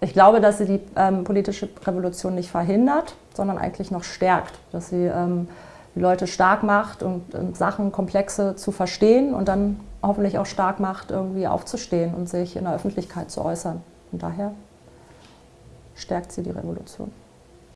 Ich glaube, dass sie die ähm, politische Revolution nicht verhindert, sondern eigentlich noch stärkt. Dass sie ähm, die Leute stark macht und, und Sachen komplexe zu verstehen und dann hoffentlich auch stark macht, irgendwie aufzustehen und sich in der Öffentlichkeit zu äußern. Und daher stärkt sie die Revolution.